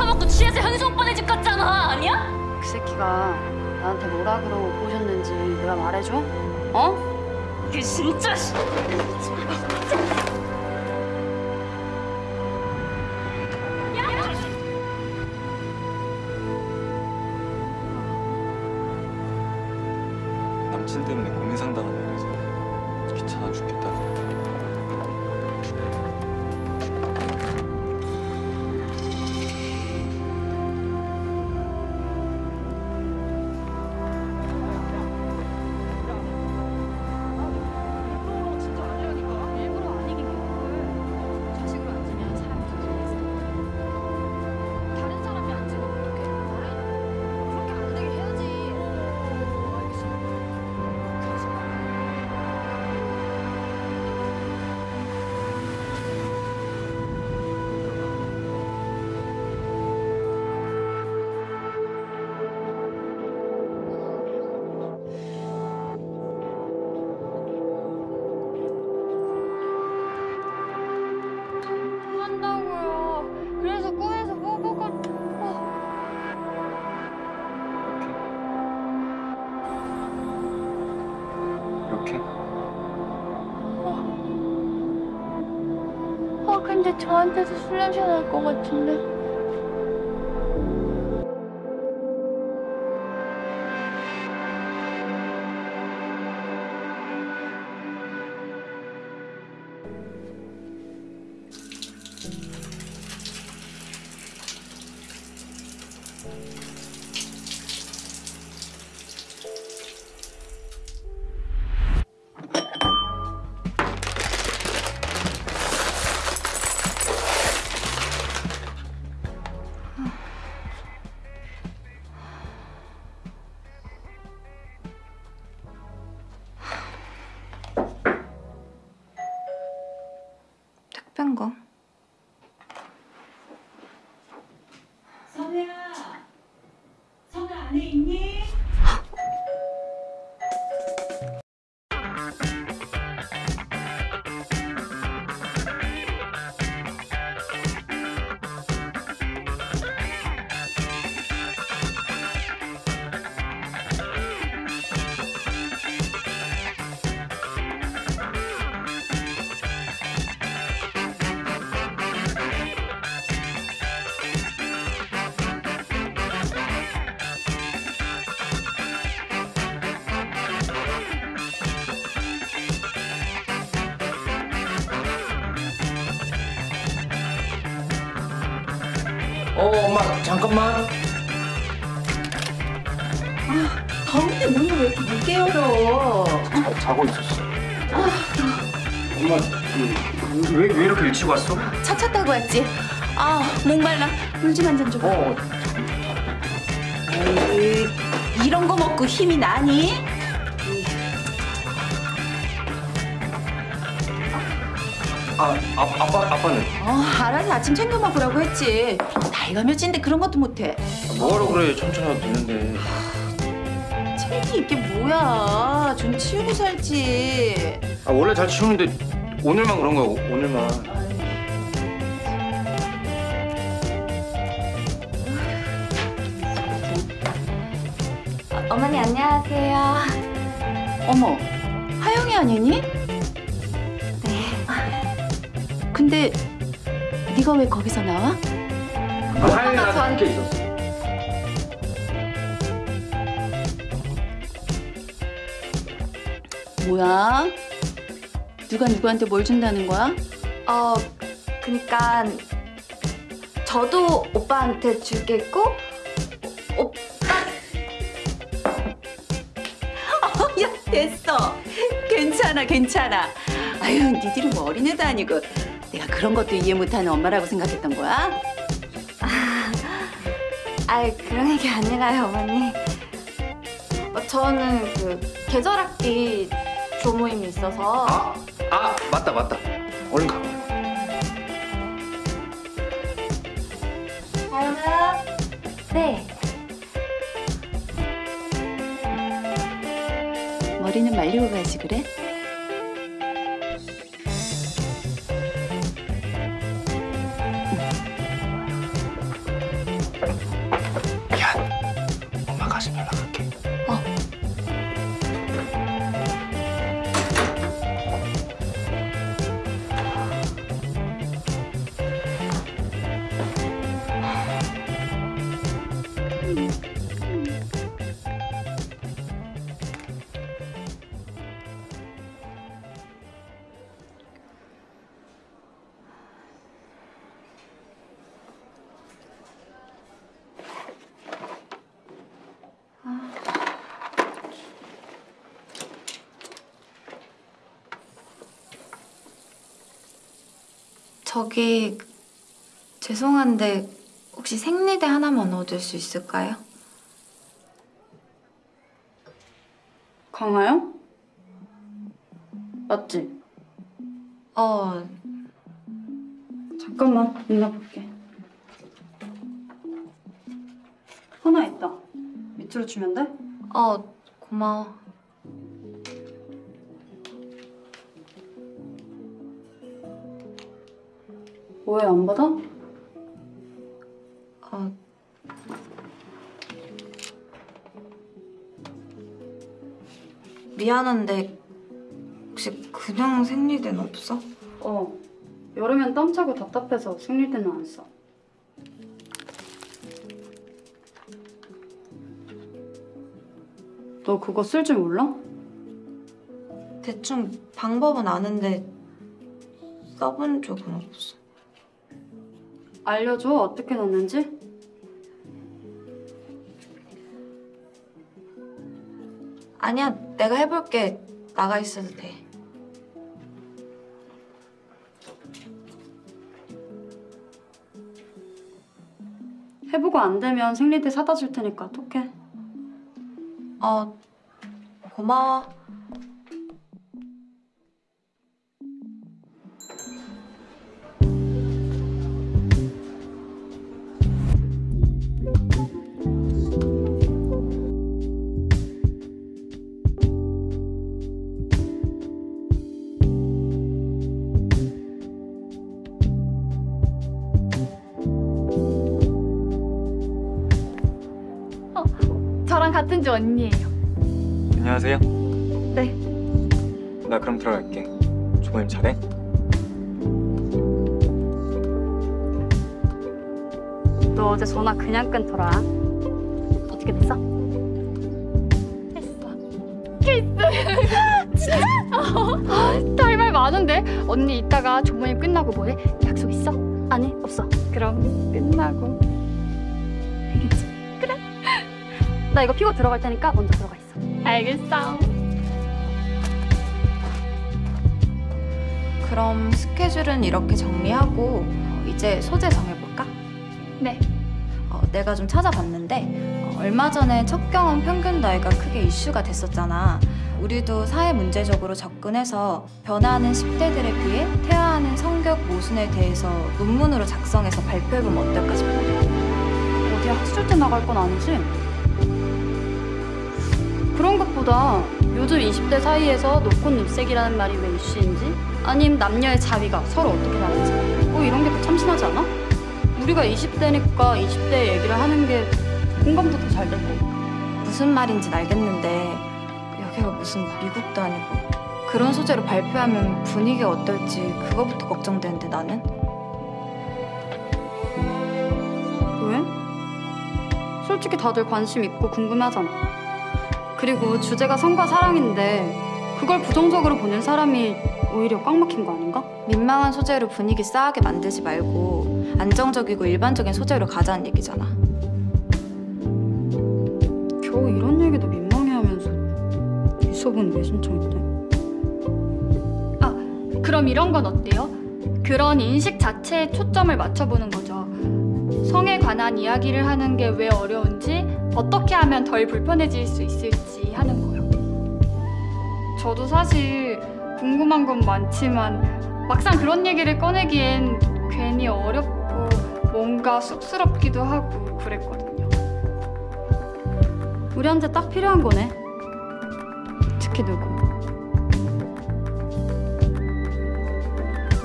술 처먹고 취해서 현수 오빠네 집 갔잖아 아니야? 그 새끼가 나한테 뭐라 그러고 꼬셨는지 내가 말해줘? 어? 그 진짜 씨. 남친 때문에 고민 상담한다고 해서 귀찮아 죽겠다. 근데 저한테도 술 냄새 날 것 같은데. 어 엄마 잠깐만 더운데 문을 왜 이렇게 늦게 열어? 자, 자고 있었어. 엄마, 그, 왜, 왜 이렇게 일찍 왔어? 차 찼다고 왔지? 아 목말라 물 좀 한 잔 줘봐 어, 에이, 이런 거 먹고 힘이 나니? 아, 아, 아빠, 아빠는? 어 알아서 아침 챙겨 먹으라고 했지 나이가 몇인데 그런 것도 못해. 뭐하러 그래? 천천히 와도 되는데. 책임이 있게 뭐야? 좀 치우고 살지. 아 원래 잘 치우는데 오늘만 그런 거야 오- 오늘만. 어머니 안녕하세요. 어머 하영이 아니니? 네. 근데 네가 왜 거기서 나와? 하영이랑 함께 있었어 뭐야? 누가 누구한테 뭘 준다는 거야? 어, 그니까 저도 오빠한테 줄겠고 오빠 야 됐어 괜찮아 괜찮아 아유 니들이 뭐 어린애도 아니고 내가 그런 것도 이해 못하는 엄마라고 생각했던 거야? 아이 그런 얘기 아니라요 어머니. 어, 저는 그 계절학기 조모임이 있어서. 아, 아 맞다 맞다. 얼른 가. 하영아 네. 머리는 말리고 가지 그래? 가슴이 막게. 저기 죄송한데 혹시 생리대 하나만 얻을 수 있을까요? 강아요? 맞지? 어, 잠깐만 누나 볼게 하나 있다 밑으로 주면 돼? 어, 고마워. 왜 안 받아? 어, 미안한데 혹시 그냥 생리대는 없어? 어 여름엔 땀 차고 답답해서 생리대는 안 써. 너 그거 쓸 줄 몰라? 대충 방법은 아는데 써본 적은 없어. 알려줘 어떻게 넣는지? 아니야, 내가 해볼게. 나가 있어도 돼. 해보고 안 되면 생리대 사다 줄 테니까 톡해. 어, 고마워. 같은 주 언니예요. 안녕하세요. 네. 나 그럼 들어갈게. 조모님 잘해? 너 어제 전화 그냥 끊더라. 어떻게 됐어? 할말 많은데 언니 이따가 조모임 끝나고 뭐해? 약속 있어? 아니 없어. 그럼 끝나고. 나 이거 피고 들어갈 테니까 먼저 들어가 있어. 알겠어. 그럼 스케줄은 이렇게 정리하고 어, 이제 소재 정해볼까? 네. 어, 내가 좀 찾아봤는데 어, 얼마 전에 첫 경험 평균 나이가 크게 이슈가 됐었잖아. 우리도 사회 문제적으로 접근해서 변화하는 10대들에 비해 퇴화하는 성격 모순에 대해서 논문으로 작성해서 발표해보면 어떨까 싶어. 어디 학술 때 나갈 건 아니지? 그런 것보다 요즘 20대 사이에서 노콘 눕색이라는 말이 왜 이슈인지 아님 남녀의 자위가 서로 어떻게 다른지 뭐 이런 게 더 참신하지 않아? 우리가 20대니까 20대 얘기를 하는 게 공감도 더 잘 되고 무슨 말인지 알겠는데 여기가 무슨 미국도 아니고 그런 소재로 발표하면 분위기가 어떨지 그거부터 걱정되는데 나는 왜? 솔직히 다들 관심 있고 궁금하잖아 그리고 주제가 성과 사랑인데 그걸 부정적으로 보는 사람이 오히려 꽉 막힌 거 아닌가? 민망한 소재로 분위기 싸하게 만들지 말고 안정적이고 일반적인 소재로 가자는 얘기잖아. 겨우 이런 얘기도 민망해 하면서 이 수업은 왜 신청했대? 그럼 이런 건 어때요? 그런 인식 자체에 초점을 맞춰보는 거죠. 성에 관한 이야기를 하는 게 왜 어려운지, 어떻게 하면 덜 불편해질 수 있을지 하는 거요. 저도 사실 궁금한 건 많지만 막상 그런 얘기를 꺼내기엔 괜히 어렵고 뭔가 쑥스럽기도 하고 그랬거든요. 우리한테 딱 필요한 거네. 특히 누구?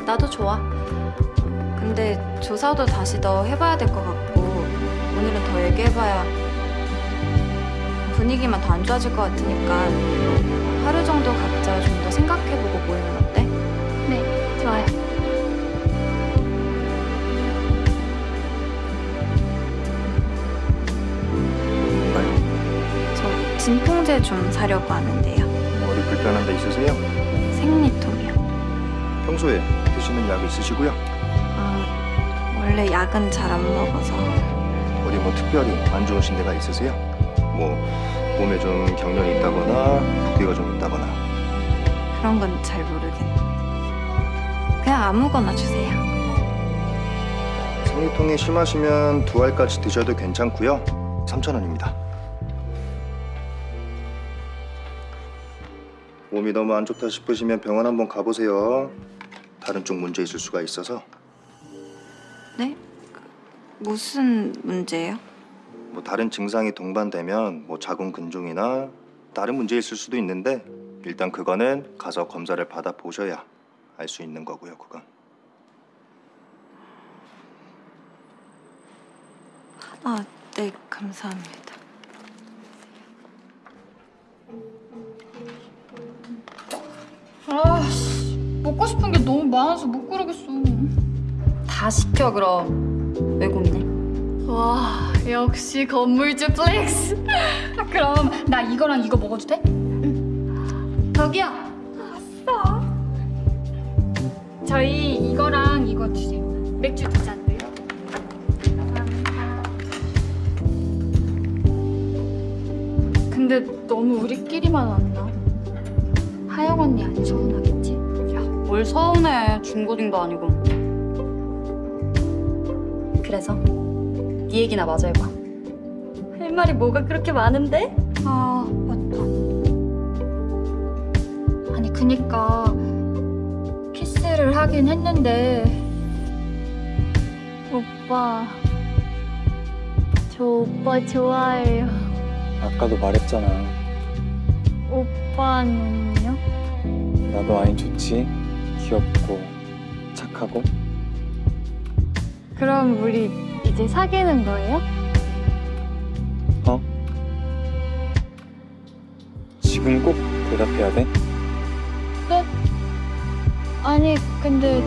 나도 좋아. 근데 조사도 다시 더 해봐야 될 것 같고 오늘은 더 얘기해봐야 분위기만 더 안 좋아질 것 같으니까 하루 정도 각자 좀 더 생각해보고 모이면 어때? 네, 좋아요. 저 진통제 좀 사려고 하는데요. 머리 불편한 데 있으세요? 생리통이요. 평소에 드시는 약 있으시고요? 아, 원래 약은 잘 안 먹어서 어디 뭐 특별히 안 좋으신 데가 있으세요? 뭐 몸에 좀 경련이 있다거나 붓기가 좀 있다거나 그런 건 잘 모르겠네. 그냥 아무거나 주세요. 생리통이 심하시면 두 알까지 드셔도 괜찮고요. 3,000원입니다. 몸이 너무 안 좋다 싶으시면 병원 한번 가보세요. 다른 쪽 문제 있을 수가 있어서 네? 그, 무슨 문제예요? 뭐 다른 증상이 동반되면 뭐 자궁 근종이나 다른 문제 있을 수도 있는데 일단 그거는 가서 검사를 받아 보셔야 알 수 있는 거고요. 그건. 아, 네, 감사합니다. 아씨 먹고 싶은 게 너무 많아서 못 고르겠어. 다 시켜 그럼 왜 고민해? 와 역시 건물주 flex. 그럼 나 이거랑 이거 먹어도 돼? 저기요. 아싸. 저희 이거랑 이거 주세요. 맥주 두 잔도요. 근데 너무 우리끼리만 왔나? 하영 언니 안 서운하겠지? 뭘 서운해 중고딩도 아니고 그래서 네 얘기나 마저 해봐 할 말이 뭐가 그렇게 많은데? 아 맞다 아니 그니까 키스를 하긴 했는데 오빠 저 오빠 좋아해요 아까도 말했잖아. 오빠는요? 나도 아인 좋지. 귀엽고 착하고. 그럼 우리 이제 사귀는 거예요? 어? 지금 꼭 대답해야 돼? 아니 근데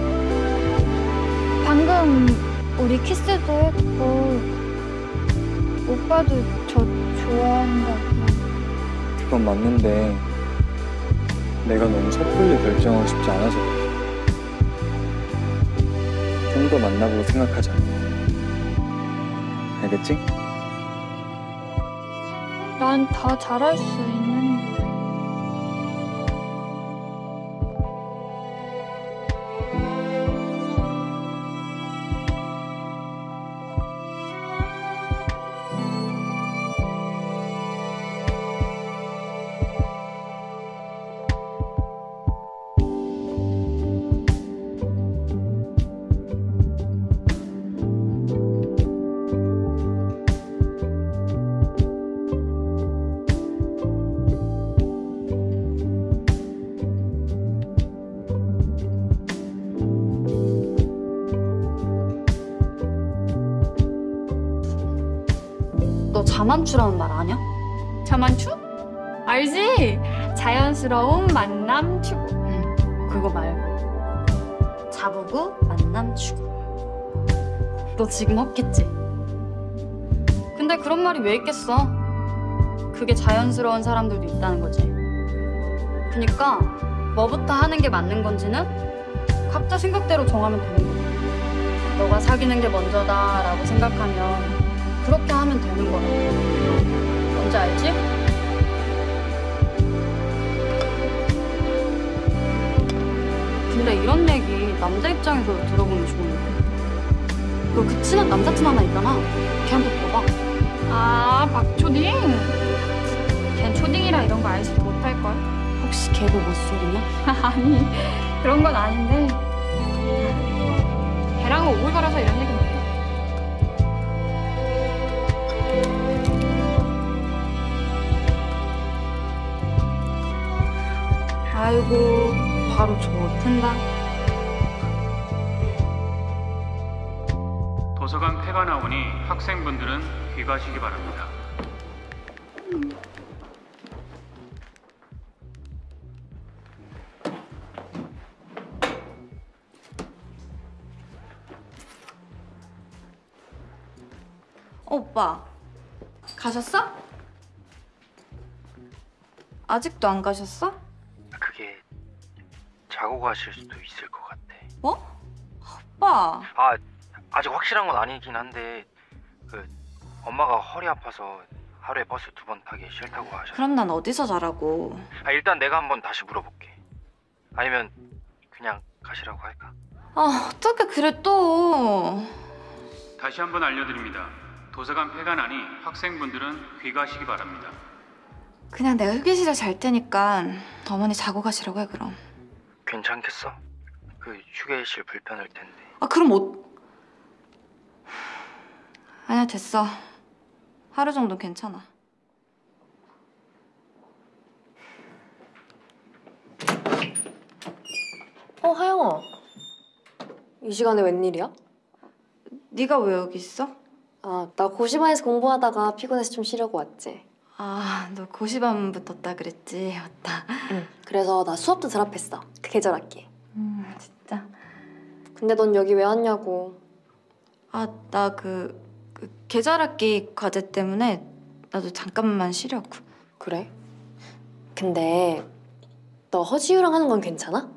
방금 우리 키스도 했고 오빠도 저 좋아한다고 그건 맞는데 내가 너무 섣불리 결정하고 싶지 않아서 좀 더 만나보고 생각하자. 알겠지? 난 다 잘할 수 있는 자만추라는 말 아냐? 자만추? 알지? 자연스러운 만남 추구 응 그거 말고 자보고 만남 추구 너 지금 헛겠지? 근데 그런 말이 왜 있겠어 그게 자연스러운 사람들도 있다는 거지 그니까 뭐부터 하는 게 맞는 건지는 각자 생각대로 정하면 되는 거야 너가 사귀는 게 먼저다 라고 생각하면 그렇게 하면 되는 거라고 뭔지 알지? 근데 이런 얘기 남자 입장에서 들어보면 좋은데. 너 그 친한 남사친 하나 있잖아. 걔한테 물어봐. 아 박초딩. 걘 초딩이라 이런 거 알지도 못할걸? 혹시 걔도 못소리냐? 아니 그런 건 아닌데. 걔랑은 오글거려서 이런 얘기 아이고 바로 좋텐다 도서관 폐가 나오니 학생분들은 귀가하시기 바랍니다. 어, 오빠, 가셨어? 아직도 안 가셨어? 자고 가실 수도 있을 것 같아. 뭐? 오빠, 아 아직 확실한 건 아니긴 한데 그 엄마가 허리 아파서 하루에 버스 두 번 타기 싫다고 하셔. 그럼 난 어디서 자라고? 아 일단 내가 한번 다시 물어볼게. 아니면 그냥 가시라고 할까? 아, 어떻게 그래 또? 다시 한번 알려드립니다. 도서관 폐관하니 학생분들은 귀가하시기 바랍니다. 그냥 내가 휴게실에 잘 테니까 어머니 자고 가시라고 해 그럼. 괜찮겠어? 그 휴게실 불편할 텐데. 아 그럼 어... 아니야 됐어. 하루 정도 괜찮아. 어, 하영아. 이 시간에 웬일이야? 네가 왜 여기 있어? 아, 나 고시반에서 공부하다가 피곤해서 좀 쉬려고 왔지. 아, 너 고시반 붙었다 그랬지. 맞다. 응. 그래서 나 수업도 드랍했어. 그 계절 학기. 음, 진짜. 근데 넌 여기 왜 왔냐고. 아, 나 그, 그 계절학기 과제 때문에 나도 잠깐만 쉬려고. 그래? 근데 너 허지유랑 하는 건 괜찮아?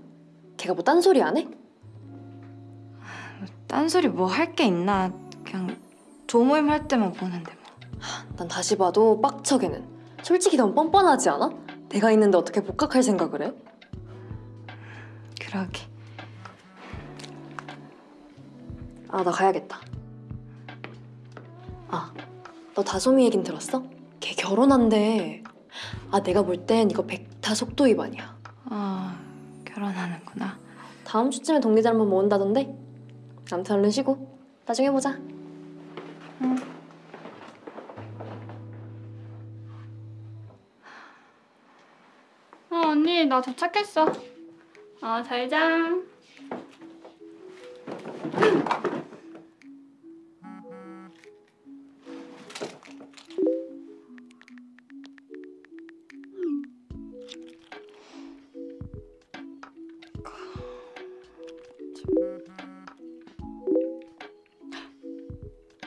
걔가 뭐 딴소리 안 해? 딴소리 뭐 할 게 있나. 그냥 조모임 할 때만 보는데 뭐. 난 다시 봐도 빡쳐 걔는. 솔직히 넌 뻔뻔하지 않아? 내가 있는데 어떻게 복학할 생각을 해? 그러게. 아, 나 가야겠다. 아, 너 다솜이 얘긴 들었어? 걔 결혼한대. 아, 내가 볼 땐 이거 백타 속도 위반이야. 아, 결혼하는구나. 다음 주쯤에 동기들 한번 모은다던데? 아무튼 얼른 쉬고 나중에 보자. 어, 언니, 나 도착했어. 어, 잘 자.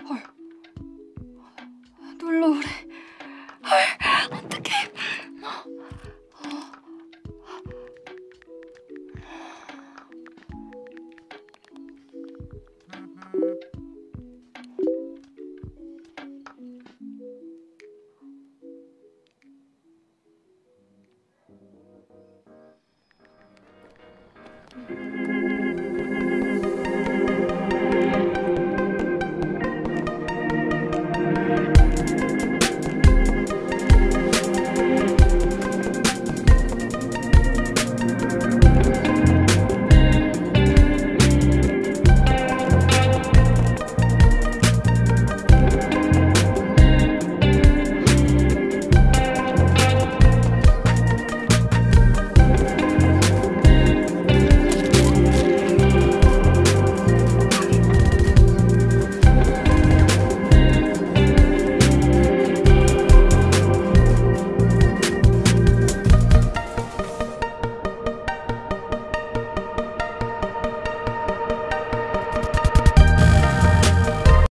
헐. 놀러오래.